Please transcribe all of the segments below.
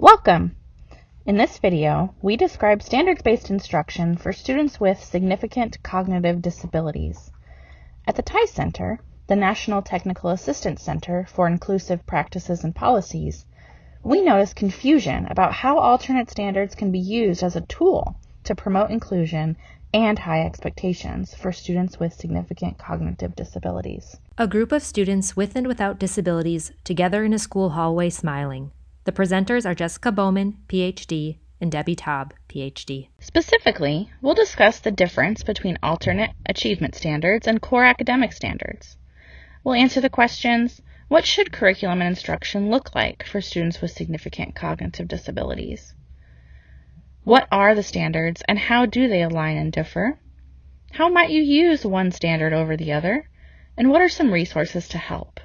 Welcome! In this video, we describe standards-based instruction for students with significant cognitive disabilities. At the TIES Center, the National Technical Assistance Center for Inclusive Practices and Policies, we notice confusion about how alternate standards can be used as a tool to promote inclusion and high expectations for students with significant cognitive disabilities. A group of students with and without disabilities together in a school hallway smiling. The presenters are Jessica Bowman, PhD, and Debbie Taub, PhD. Specifically, we'll discuss the difference between alternate achievement standards and core academic standards. We'll answer the questions what should curriculum and instruction look like for students with significant cognitive disabilities? What are the standards and how do they align and differ? How might you use one standard over the other? And what are some resources to help?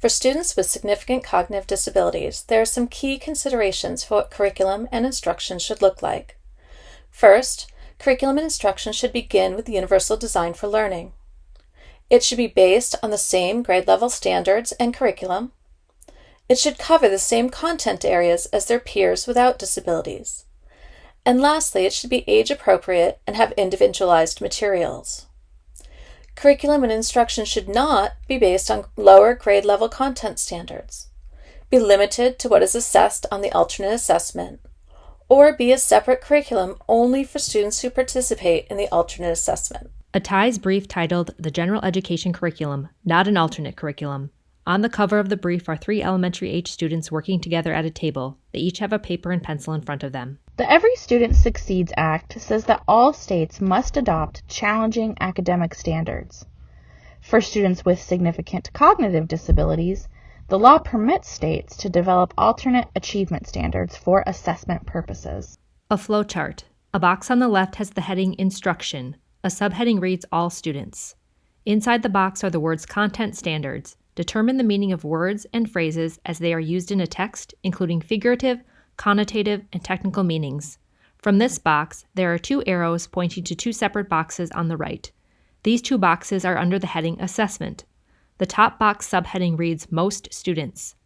For students with significant cognitive disabilities, there are some key considerations for what curriculum and instruction should look like. First, curriculum and instruction should begin with the universal design for learning. It should be based on the same grade level standards and curriculum. It should cover the same content areas as their peers without disabilities. And lastly, it should be age appropriate and have individualized materials. Curriculum and instruction should not be based on lower grade level content standards, be limited to what is assessed on the alternate assessment, or be a separate curriculum only for students who participate in the alternate assessment. A TIES brief titled The General Education Curriculum, Not an Alternate Curriculum. On the cover of the brief are three elementary age students working together at a table. They each have a paper and pencil in front of them. The Every Student Succeeds Act says that all states must adopt challenging academic standards. For students with significant cognitive disabilities, the law permits states to develop alternate achievement standards for assessment purposes. A flowchart. A box on the left has the heading Instruction. A subheading reads All Students. Inside the box are the words Content Standards. Determine the meaning of words and phrases as they are used in a text, including figurative, connotative, and technical meanings. From this box, there are two arrows pointing to two separate boxes on the right. These two boxes are under the heading Assessment. The top box subheading reads Most Students.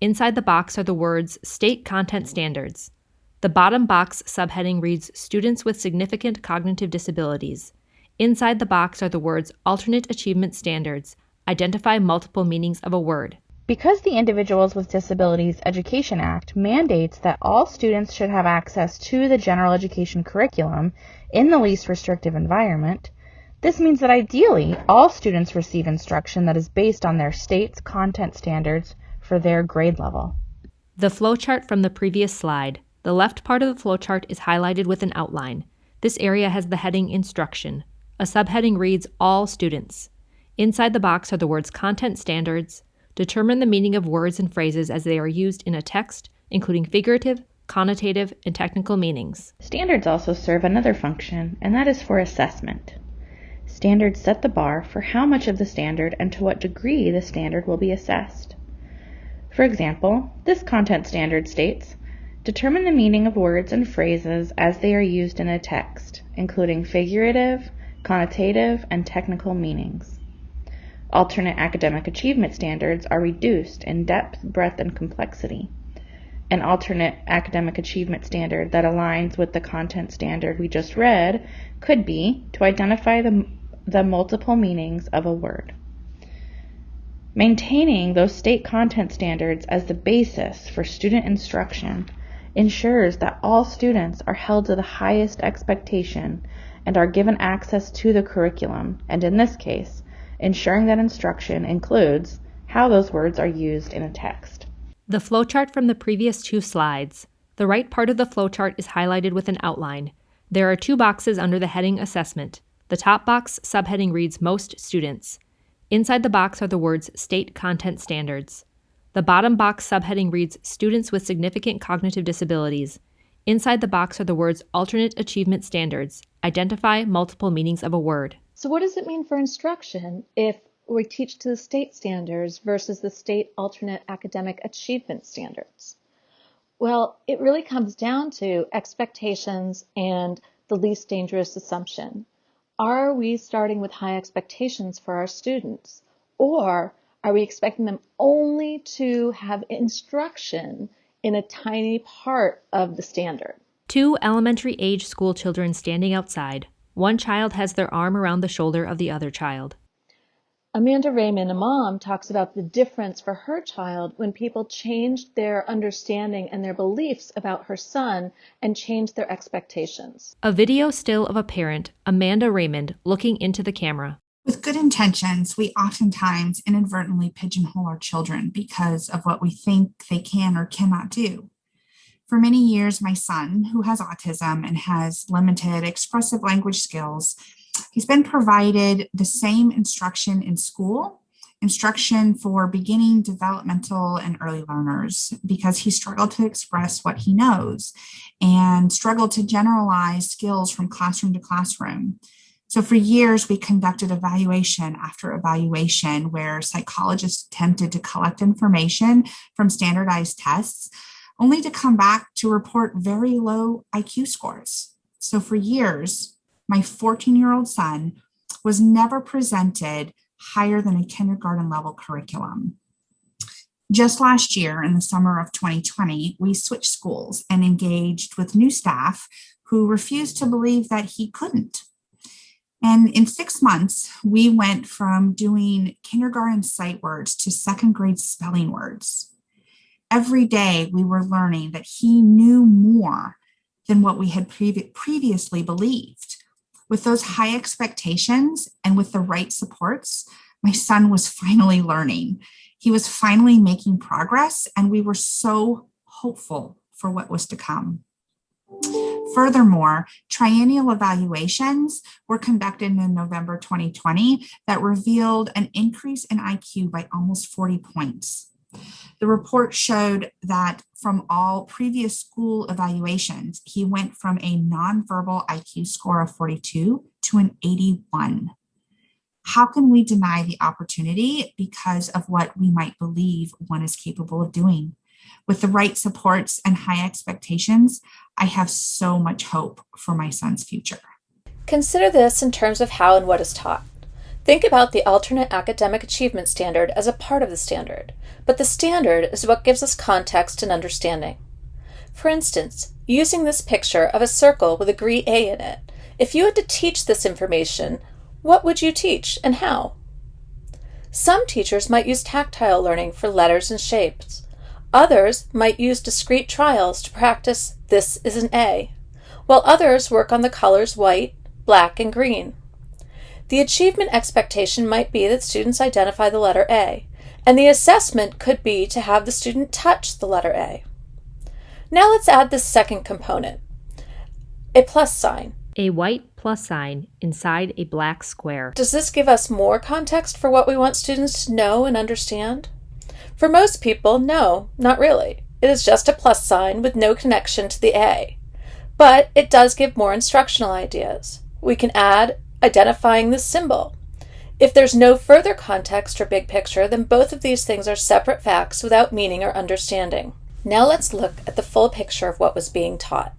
Inside the box are the words State Content Standards. The bottom box subheading reads Students with Significant Cognitive Disabilities. Inside the box are the words Alternate Achievement Standards. Identify multiple meanings of a word. Because the Individuals with Disabilities Education Act mandates that all students should have access to the general education curriculum in the least restrictive environment, this means that ideally all students receive instruction that is based on their state's content standards for their grade level. The flowchart from the previous slide. The left part of the flowchart is highlighted with an outline. This area has the heading Instruction. A subheading reads All Students. Inside the box are the words Content Standards, Determine the meaning of words and phrases as they are used in a text, including figurative, connotative, and technical meanings. Standards also serve another function, and that is for assessment. Standards set the bar for how much of the standard and to what degree the standard will be assessed. For example, this content standard states, determine the meaning of words and phrases as they are used in a text, including figurative, connotative, and technical meanings. Alternate academic achievement standards are reduced in depth, breadth, and complexity. An alternate academic achievement standard that aligns with the content standard we just read could be to identify the, the multiple meanings of a word. Maintaining those state content standards as the basis for student instruction ensures that all students are held to the highest expectation and are given access to the curriculum, and in this case, ensuring that instruction includes how those words are used in a text. The flowchart from the previous two slides. The right part of the flowchart is highlighted with an outline. There are two boxes under the heading Assessment. The top box subheading reads Most Students. Inside the box are the words State Content Standards. The bottom box subheading reads Students with Significant Cognitive Disabilities. Inside the box are the words Alternate Achievement Standards. Identify multiple meanings of a word. So what does it mean for instruction if we teach to the state standards versus the state alternate academic achievement standards? Well, it really comes down to expectations and the least dangerous assumption. Are we starting with high expectations for our students? Or Are we expecting them only to have instruction in a tiny part of the standard? Two elementary age school children standing outside. One child has their arm around the shoulder of the other child. Amanda Raymond, a mom, talks about the difference for her child when people changed their understanding and their beliefs about her son and changed their expectations. A video still of a parent, Amanda Raymond, looking into the camera. With good intentions, we oftentimes inadvertently pigeonhole our children because of what we think they can or cannot do. For many years, my son, who has autism and has limited expressive language skills, He's been provided the same instruction in school, instruction for beginning developmental and early learners because he struggled to express what he knows and struggled to generalize skills from classroom to classroom. So for years, we conducted evaluation after evaluation where psychologists attempted to collect information from standardized tests, only to come back to report very low IQ scores. So for years, my 14 year old son was never presented higher than a kindergarten level curriculum. Just last year, in the summer of 2020, we switched schools and engaged with new staff who refused to believe that he couldn't. And in six months, we went from doing kindergarten sight words to second grade spelling words. Every day, we were learning that he knew more than what we had previ previously believed. With those high expectations and with the right supports, my son was finally learning. He was finally making progress, and we were so hopeful for what was to come. Furthermore, triennial evaluations were conducted in November 2020 that revealed an increase in IQ by almost 40 points. The report showed that from all previous school evaluations, he went from a nonverbal IQ score of 42 to an 81. How can we deny the opportunity because of what we might believe one is capable of doing? With the right supports and high expectations, I have so much hope for my son's future. Consider this in terms of how and what is taught. Think about the alternate academic achievement standard as a part of the standard, but the standard is what gives us context and understanding. For instance, using this picture of a circle with a green A in it, if you had to teach this information, what would you teach and how? Some teachers might use tactile learning for letters and shapes. Others might use discrete trials to practice this is an A, while others work on the colors white, black, and green. The achievement expectation might be that students identify the letter A, and the assessment could be to have the student touch the letter A. Now let's add the second component, a plus sign. A white plus sign inside a black square. Does this give us more context for what we want students to know and understand? For most people, no, not really. It is just a plus sign with no connection to the A. But it does give more instructional ideas. We can add identifying the symbol. If there's no further context or big picture, then both of these things are separate facts without meaning or understanding. Now let's look at the full picture of what was being taught.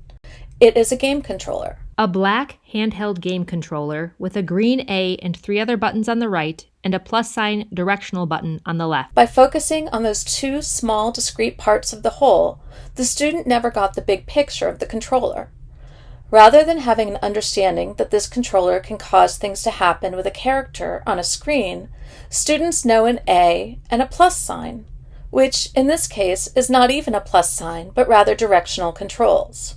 It is a game controller. A black handheld game controller with a green A and three other buttons on the right and a plus sign directional button on the left. By focusing on those two small discrete parts of the whole, the student never got the big picture of the controller. Rather than having an understanding that this controller can cause things to happen with a character on a screen, students know an A and a plus sign, which in this case is not even a plus sign, but rather directional controls.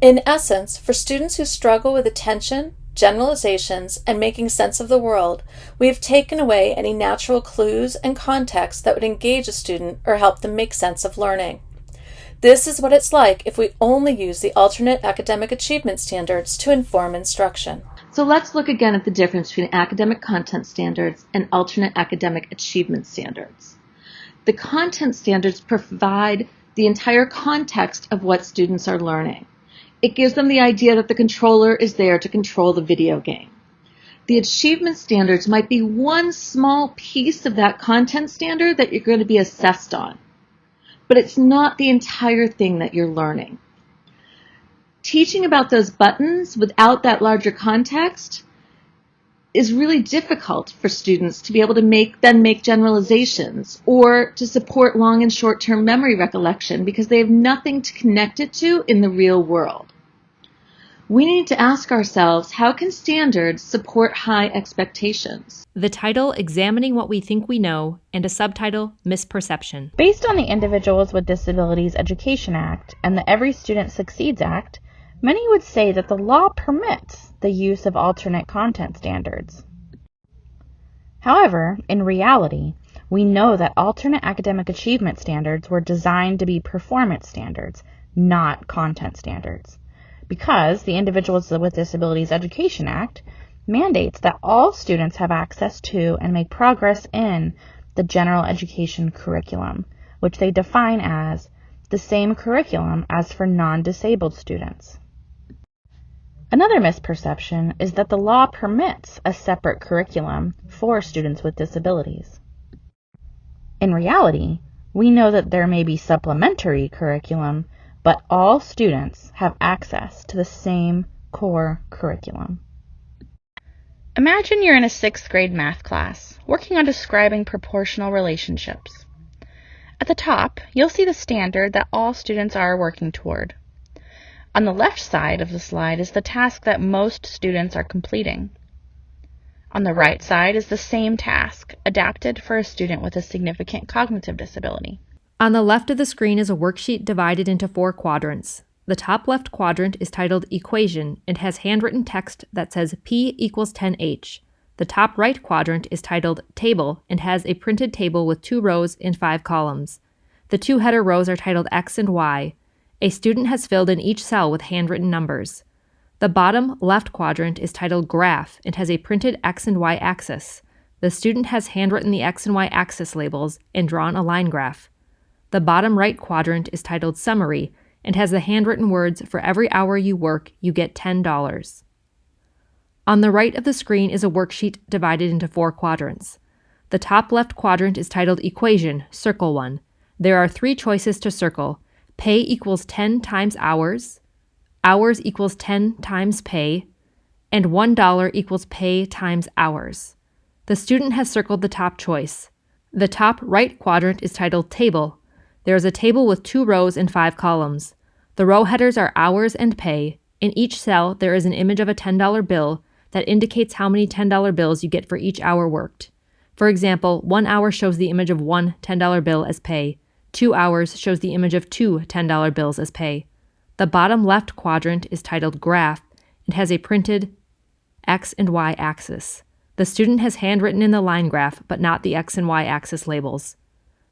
In essence, for students who struggle with attention, generalizations, and making sense of the world, we have taken away any natural clues and context that would engage a student or help them make sense of learning. This is what it's like if we only use the alternate academic achievement standards to inform instruction. So let's look again at the difference between academic content standards and alternate academic achievement standards. The content standards provide the entire context of what students are learning. It gives them the idea that the controller is there to control the video game. The achievement standards might be one small piece of that content standard that you're going to be assessed on but it's not the entire thing that you're learning. Teaching about those buttons without that larger context is really difficult for students to be able to make then make generalizations or to support long and short term memory recollection because they have nothing to connect it to in the real world. We need to ask ourselves how can standards support high expectations? The title Examining What We Think We Know and a subtitle Misperception. Based on the Individuals with Disabilities Education Act and the Every Student Succeeds Act, many would say that the law permits the use of alternate content standards. However, in reality, we know that alternate academic achievement standards were designed to be performance standards, not content standards because the Individuals with Disabilities Education Act mandates that all students have access to and make progress in the general education curriculum, which they define as the same curriculum as for non-disabled students. Another misperception is that the law permits a separate curriculum for students with disabilities. In reality, we know that there may be supplementary curriculum but all students have access to the same core curriculum. Imagine you're in a sixth grade math class, working on describing proportional relationships. At the top, you'll see the standard that all students are working toward. On the left side of the slide is the task that most students are completing. On the right side is the same task, adapted for a student with a significant cognitive disability. On the left of the screen is a worksheet divided into four quadrants. The top left quadrant is titled Equation and has handwritten text that says P equals 10H. The top right quadrant is titled Table and has a printed table with two rows and five columns. The two header rows are titled X and Y. A student has filled in each cell with handwritten numbers. The bottom left quadrant is titled Graph and has a printed X and Y axis. The student has handwritten the X and Y axis labels and drawn a line graph. The bottom right quadrant is titled Summary and has the handwritten words For every hour you work, you get $10. On the right of the screen is a worksheet divided into four quadrants. The top left quadrant is titled Equation, circle 1. There are three choices to circle. Pay equals 10 times hours, hours equals 10 times pay, and $1 equals pay times hours. The student has circled the top choice. The top right quadrant is titled Table, there is a table with two rows and five columns. The row headers are hours and pay. In each cell, there is an image of a $10 bill that indicates how many $10 bills you get for each hour worked. For example, one hour shows the image of one $10 bill as pay. Two hours shows the image of two $10 bills as pay. The bottom left quadrant is titled Graph and has a printed X and Y axis. The student has handwritten in the line graph, but not the X and Y axis labels.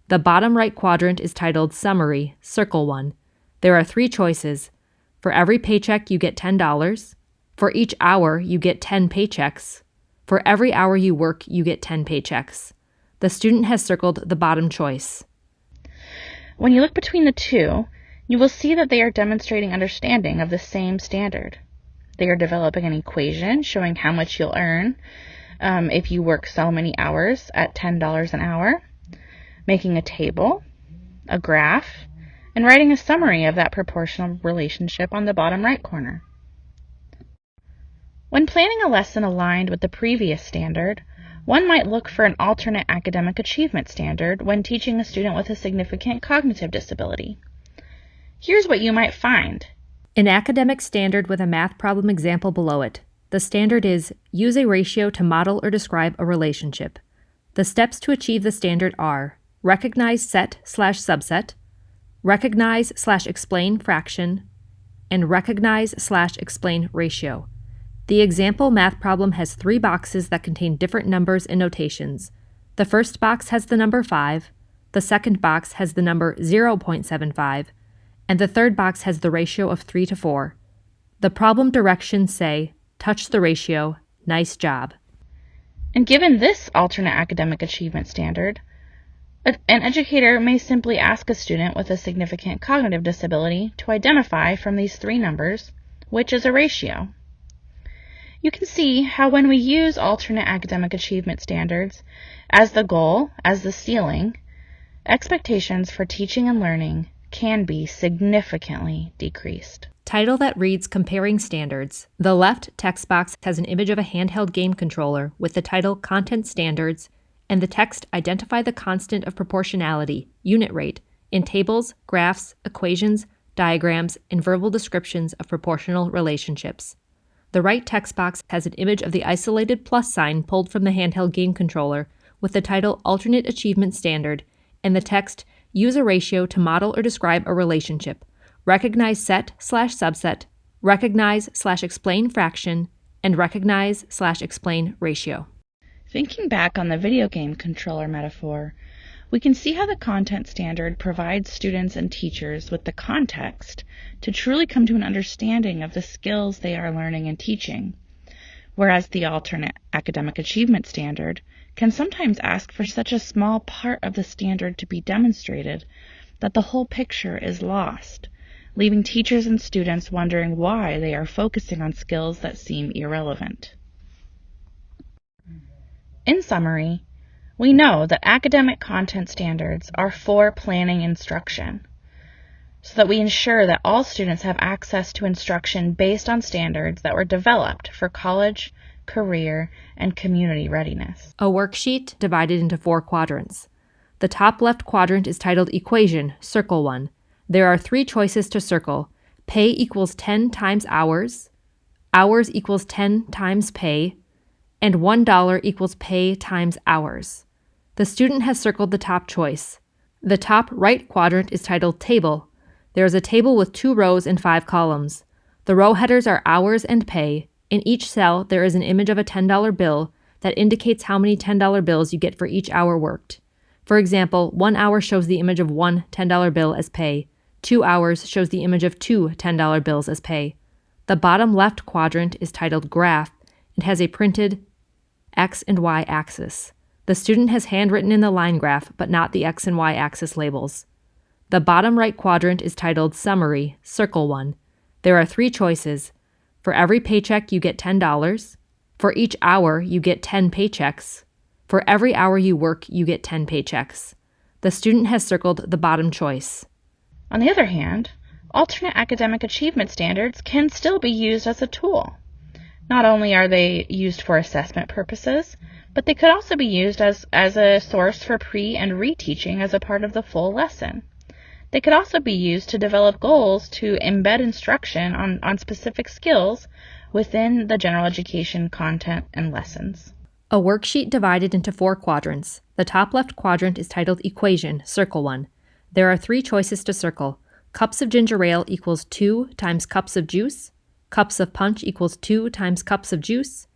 The bottom right quadrant is titled Summary, Circle 1. There are three choices. For every paycheck, you get $10. For each hour, you get 10 paychecks. For every hour you work, you get 10 paychecks. The student has circled the bottom choice. When you look between the two, you will see that they are demonstrating understanding of the same standard. They are developing an equation showing how much you'll earn um, if you work so many hours at $10 an hour making a table, a graph, and writing a summary of that proportional relationship on the bottom right corner. When planning a lesson aligned with the previous standard, one might look for an alternate academic achievement standard when teaching a student with a significant cognitive disability. Here's what you might find. An academic standard with a math problem example below it. The standard is use a ratio to model or describe a relationship. The steps to achieve the standard are recognize set slash subset, recognize slash explain fraction, and recognize slash explain ratio. The example math problem has three boxes that contain different numbers and notations. The first box has the number 5, the second box has the number 0.75, and the third box has the ratio of 3 to 4. The problem directions say, touch the ratio, nice job. And given this alternate academic achievement standard, an educator may simply ask a student with a significant cognitive disability to identify from these three numbers which is a ratio. You can see how when we use alternate academic achievement standards as the goal, as the ceiling, expectations for teaching and learning can be significantly decreased. Title that reads Comparing Standards. The left text box has an image of a handheld game controller with the title Content Standards and the text Identify the constant of proportionality, unit rate, in tables, graphs, equations, diagrams, and verbal descriptions of proportional relationships. The right text box has an image of the isolated plus sign pulled from the handheld game controller with the title Alternate Achievement Standard and the text Use a ratio to model or describe a relationship. Recognize set slash subset, recognize slash explain fraction, and recognize slash explain ratio. Thinking back on the video game controller metaphor, we can see how the content standard provides students and teachers with the context to truly come to an understanding of the skills they are learning and teaching, whereas the alternate academic achievement standard can sometimes ask for such a small part of the standard to be demonstrated that the whole picture is lost, leaving teachers and students wondering why they are focusing on skills that seem irrelevant. In summary, we know that academic content standards are for planning instruction so that we ensure that all students have access to instruction based on standards that were developed for college, career, and community readiness. A worksheet divided into four quadrants. The top left quadrant is titled Equation, Circle 1. There are three choices to circle. Pay equals 10 times hours, hours equals 10 times pay, and $1 equals pay times hours. The student has circled the top choice. The top right quadrant is titled Table. There is a table with two rows and five columns. The row headers are hours and pay. In each cell, there is an image of a $10 bill that indicates how many $10 bills you get for each hour worked. For example, one hour shows the image of one $10 bill as pay. Two hours shows the image of two $10 bills as pay. The bottom left quadrant is titled Graph and has a printed x and y axis. The student has handwritten in the line graph, but not the x and y axis labels. The bottom right quadrant is titled Summary, Circle 1. There are three choices. For every paycheck, you get $10. For each hour, you get 10 paychecks. For every hour you work, you get 10 paychecks. The student has circled the bottom choice. On the other hand, alternate academic achievement standards can still be used as a tool. Not only are they used for assessment purposes, but they could also be used as, as a source for pre and reteaching as a part of the full lesson. They could also be used to develop goals to embed instruction on, on specific skills within the general education content and lessons. A worksheet divided into four quadrants. The top left quadrant is titled Equation, Circle 1. There are three choices to circle. Cups of ginger ale equals 2 times cups of juice, Cups of punch equals 2 times cups of juice.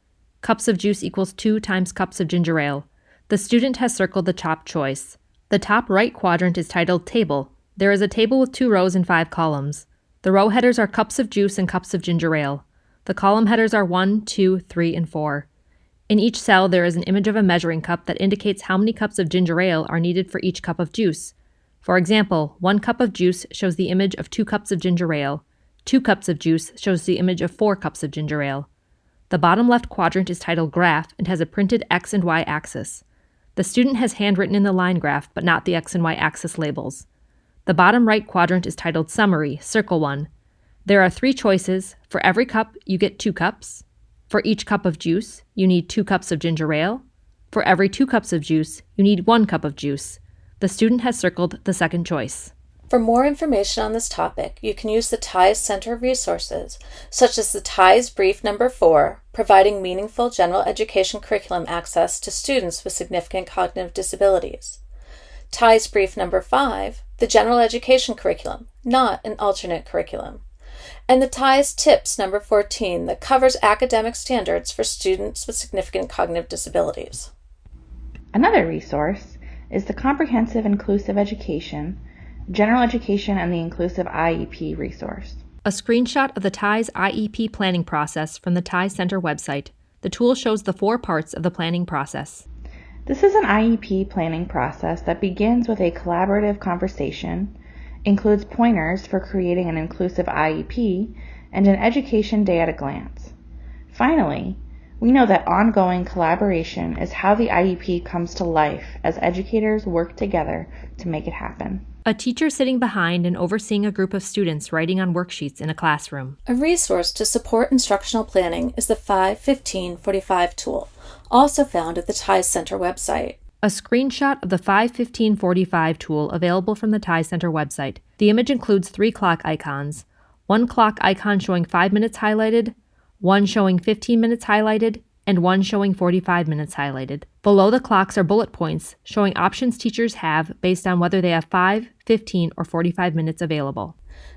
Cups of juice equals 2 times cups of ginger ale. The student has circled the top choice. The top right quadrant is titled Table. There is a table with two rows and five columns. The row headers are cups of juice and cups of ginger ale. The column headers are 1, 2, 3, and 4. In each cell, there is an image of a measuring cup that indicates how many cups of ginger ale are needed for each cup of juice. For example, one cup of juice shows the image of two cups of ginger ale. Two cups of juice shows the image of four cups of ginger ale. The bottom left quadrant is titled Graph and has a printed X and Y axis. The student has handwritten in the line graph, but not the X and Y axis labels. The bottom right quadrant is titled Summary, Circle 1. There are three choices. For every cup, you get two cups. For each cup of juice, you need two cups of ginger ale. For every two cups of juice, you need one cup of juice. The student has circled the second choice. For more information on this topic, you can use the TIES Center Resources, such as the TIES Brief Number 4, providing meaningful general education curriculum access to students with significant cognitive disabilities. TIES Brief Number 5, the general education curriculum, not an alternate curriculum. And the TIES Tips Number 14, that covers academic standards for students with significant cognitive disabilities. Another resource is the Comprehensive Inclusive Education General Education and the Inclusive IEP resource. A screenshot of the TIES IEP planning process from the TIES Center website. The tool shows the four parts of the planning process. This is an IEP planning process that begins with a collaborative conversation, includes pointers for creating an inclusive IEP, and an education day at a glance. Finally, we know that ongoing collaboration is how the IEP comes to life as educators work together to make it happen. A teacher sitting behind and overseeing a group of students writing on worksheets in a classroom. A resource to support instructional planning is the 51545 tool, also found at the TIES Center website. A screenshot of the 51545 tool available from the TIES Center website. The image includes three clock icons one clock icon showing 5 minutes highlighted, one showing 15 minutes highlighted, and one showing 45 minutes highlighted. Below the clocks are bullet points showing options teachers have based on whether they have 5, 15, or 45 minutes available.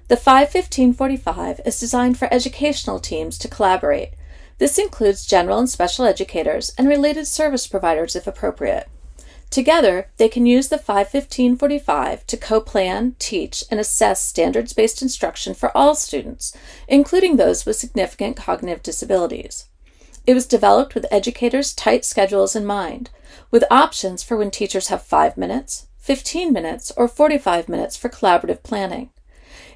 The 51545 is designed for educational teams to collaborate. This includes general and special educators and related service providers if appropriate. Together, they can use the 51545 to co-plan, teach, and assess standards-based instruction for all students, including those with significant cognitive disabilities. It was developed with educators' tight schedules in mind, with options for when teachers have 5 minutes, 15 minutes, or 45 minutes for collaborative planning.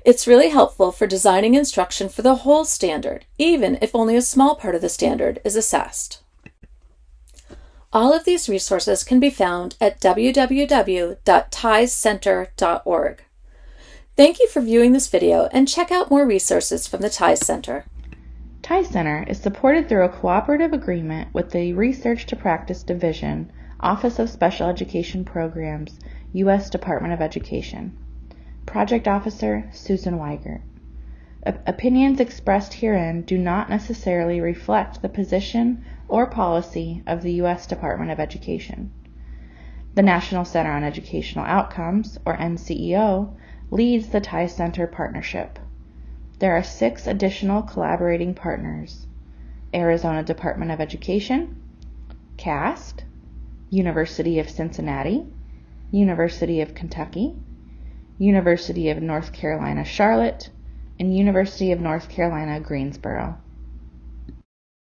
It's really helpful for designing instruction for the whole standard, even if only a small part of the standard is assessed. All of these resources can be found at www.tiescenter.org. Thank you for viewing this video and check out more resources from the TIES Center. TIES Center is supported through a cooperative agreement with the Research to Practice Division, Office of Special Education Programs, U.S. Department of Education. Project Officer Susan Weigert. Opinions expressed herein do not necessarily reflect the position or policy of the U.S. Department of Education. The National Center on Educational Outcomes, or NCEO, leads the TIES Center partnership. There are six additional collaborating partners Arizona Department of Education, CAST, University of Cincinnati, University of Kentucky, University of North Carolina Charlotte, and University of North Carolina Greensboro.